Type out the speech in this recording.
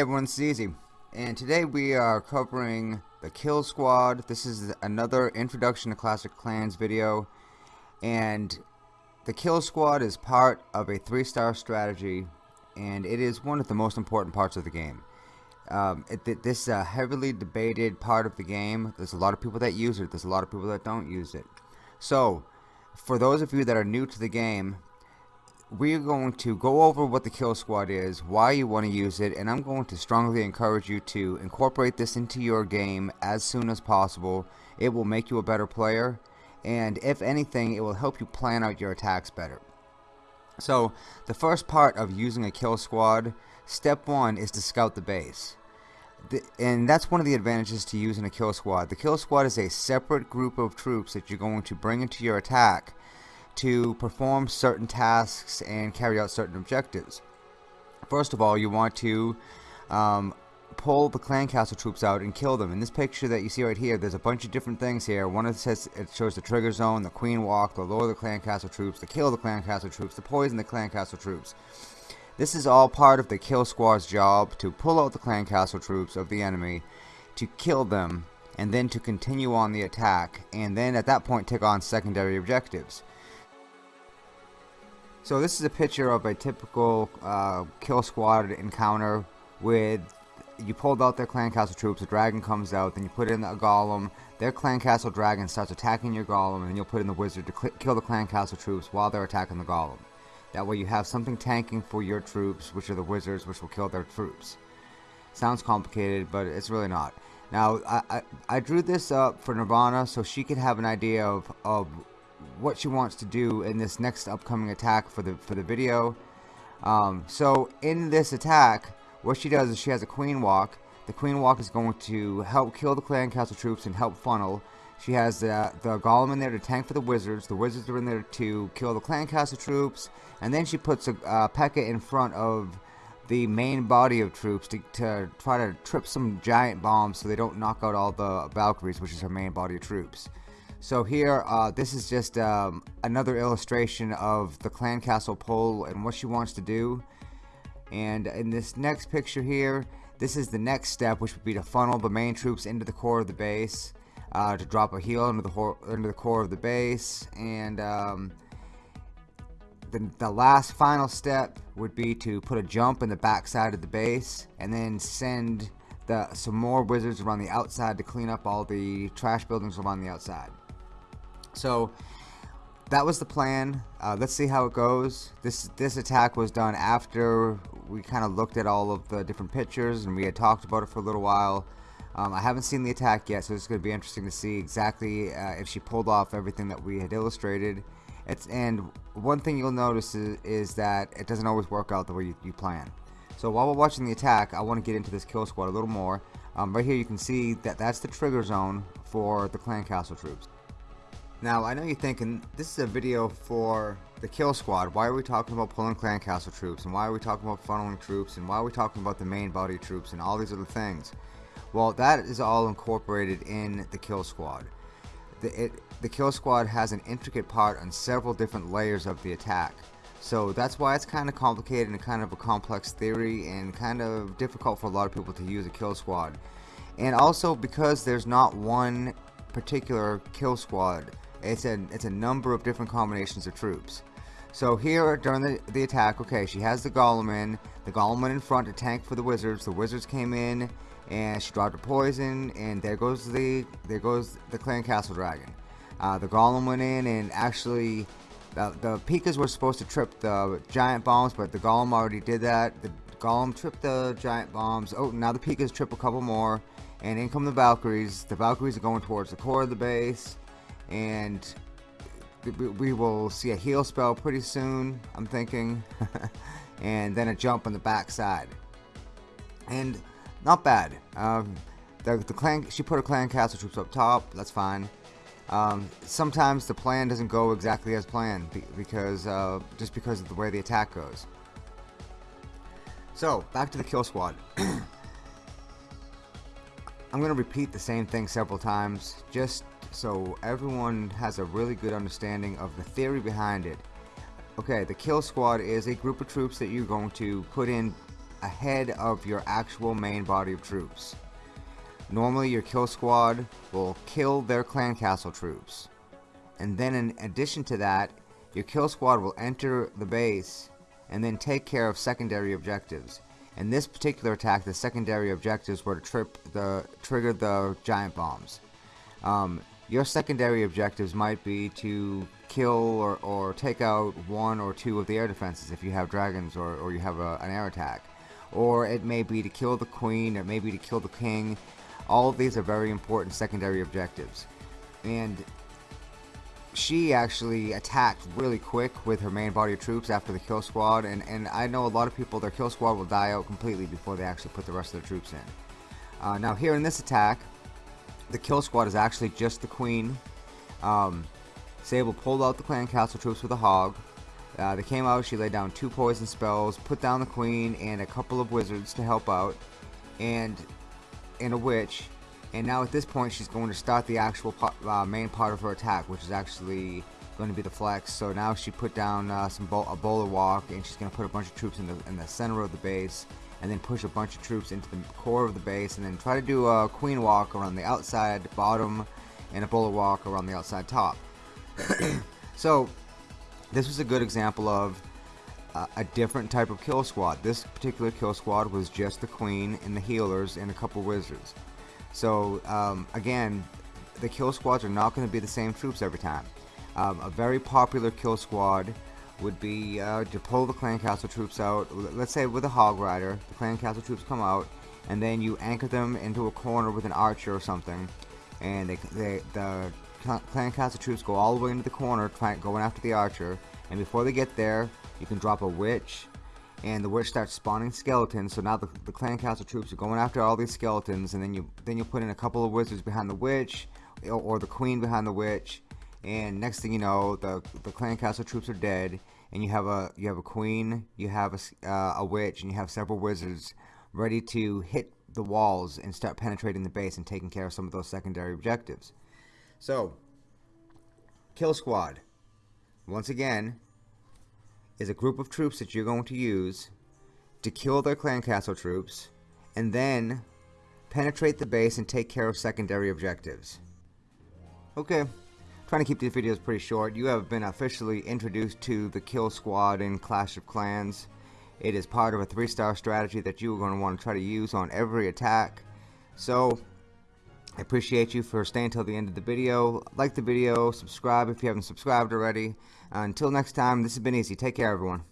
everyone, it's Easy, and today we are covering the Kill Squad. This is another Introduction to Clash of Clans video, and the Kill Squad is part of a three-star strategy, and it is one of the most important parts of the game. Um, it, this is a heavily debated part of the game. There's a lot of people that use it. There's a lot of people that don't use it. So, for those of you that are new to the game, we're going to go over what the kill squad is, why you want to use it, and I'm going to strongly encourage you to incorporate this into your game as soon as possible. It will make you a better player, and if anything, it will help you plan out your attacks better. So, the first part of using a kill squad, step one is to scout the base. The, and that's one of the advantages to using a kill squad. The kill squad is a separate group of troops that you're going to bring into your attack to perform certain tasks and carry out certain objectives. First of all, you want to um, pull the clan castle troops out and kill them. In this picture that you see right here, there's a bunch of different things here. One of it says it shows the trigger zone, the queen walk, the lower the clan castle troops, the kill the clan castle troops, the poison the clan castle troops. This is all part of the kill squad's job to pull out the clan castle troops of the enemy, to kill them, and then to continue on the attack, and then at that point take on secondary objectives. So this is a picture of a typical uh, kill squad encounter with you pulled out their clan castle troops, a dragon comes out, then you put in a golem, their clan castle dragon starts attacking your golem, and then you'll put in the wizard to kill the clan castle troops while they're attacking the golem. That way you have something tanking for your troops, which are the wizards, which will kill their troops. Sounds complicated, but it's really not. Now, I, I, I drew this up for Nirvana so she could have an idea of, of what she wants to do in this next upcoming attack for the for the video. Um, so in this attack, what she does is she has a queen walk. The queen walk is going to help kill the clan castle troops and help funnel. She has the, the golem in there to tank for the wizards. The wizards are in there to kill the clan castle troops. And then she puts a uh, P.E.K.K.A in front of the main body of troops to, to try to trip some giant bombs so they don't knock out all the Valkyries, which is her main body of troops. So here, uh, this is just um, another illustration of the clan castle pull and what she wants to do. And in this next picture here, this is the next step, which would be to funnel the main troops into the core of the base, uh, to drop a heal into the, into the core of the base, and um, the, the last final step would be to put a jump in the back side of the base, and then send the, some more wizards around the outside to clean up all the trash buildings around the outside. So that was the plan. Uh, let's see how it goes. This this attack was done after we kind of looked at all of the different pictures and we had talked about it for a little while. Um, I haven't seen the attack yet, so it's going to be interesting to see exactly uh, if she pulled off everything that we had illustrated. It's and one thing you'll notice is, is that it doesn't always work out the way you, you, plan. So while we're watching the attack, I want to get into this kill squad a little more. Um, right here, you can see that that's the trigger zone for the clan castle troops. Now, I know you're thinking, this is a video for the kill squad. Why are we talking about pulling clan castle troops? And why are we talking about funneling troops? And why are we talking about the main body troops and all these other things? Well, that is all incorporated in the kill squad. The, it, the kill squad has an intricate part on several different layers of the attack. So that's why it's kind of complicated and kind of a complex theory and kind of difficult for a lot of people to use a kill squad. And also because there's not one particular kill squad it's a, it's a number of different combinations of troops. So here during the, the attack, okay, she has the Golem in. The Golem went in front to tank for the Wizards. The Wizards came in and she dropped a poison and there goes the there goes the Clan Castle Dragon. Uh, the Golem went in and actually the, the P.E.K.K.As were supposed to trip the giant bombs, but the Golem already did that. The Golem tripped the giant bombs. Oh, now the P.E.K.K.As trip a couple more. And in come the Valkyries. The Valkyries are going towards the core of the base and we will see a heal spell pretty soon I'm thinking. And then a jump on the back side and not bad. Um, the, the clan she put her clan castle troops up top that's fine. Um, sometimes the plan doesn't go exactly as planned because uh, just because of the way the attack goes. So back to the kill squad. I'm going to repeat the same thing several times just so everyone has a really good understanding of the theory behind it. Okay, the kill squad is a group of troops that you're going to put in ahead of your actual main body of troops. Normally your kill squad will kill their clan castle troops. And then in addition to that, your kill squad will enter the base and then take care of secondary objectives. In this particular attack, the secondary objectives were to trip the trigger the giant bombs. Um, your secondary objectives might be to kill or, or take out one or two of the air defenses if you have dragons or, or you have a, an air attack. Or it may be to kill the queen, it may be to kill the king. All of these are very important secondary objectives. And she actually attacked really quick with her main body of troops after the kill squad and, and I know a lot of people their kill squad will die out completely before they actually put the rest of their troops in. Uh, now here in this attack the kill squad is actually just the queen. Um, Sable pulled out the clan castle troops with a hog. Uh, they came out, she laid down two poison spells, put down the queen and a couple of wizards to help out and, and a witch and now at this point she's going to start the actual uh, main part of her attack which is actually going to be the flex so now she put down uh, some bo a bowler walk and she's going to put a bunch of troops in the, in the center of the base and then push a bunch of troops into the core of the base and then try to do a queen walk around the outside bottom and a bowler walk around the outside top. So this was a good example of uh, a different type of kill squad. This particular kill squad was just the queen and the healers and a couple wizards. So um, again, the kill squads are not going to be the same troops every time. Um, a very popular kill squad would be uh, to pull the clan castle troops out. Let's say with a hog rider, the clan castle troops come out, and then you anchor them into a corner with an archer or something, and they, they the clan castle troops go all the way into the corner, trying going after the archer. And before they get there, you can drop a witch and the witch starts spawning skeletons so now the, the clan castle troops are going after all these skeletons and then you then you put in a couple of wizards behind the witch or, or the queen behind the witch and next thing you know the the clan castle troops are dead and you have a you have a queen you have a, uh, a witch and you have several wizards ready to hit the walls and start penetrating the base and taking care of some of those secondary objectives. So kill squad. Once again is a group of troops that you're going to use to kill their clan castle troops and then penetrate the base and take care of secondary objectives. Okay, trying to keep these videos pretty short. You have been officially introduced to the kill squad in Clash of Clans. It is part of a three star strategy that you are going to want to try to use on every attack. So, I appreciate you for staying till the end of the video. Like the video, subscribe if you haven't subscribed already. Until next time, this has been Easy. Take care, everyone.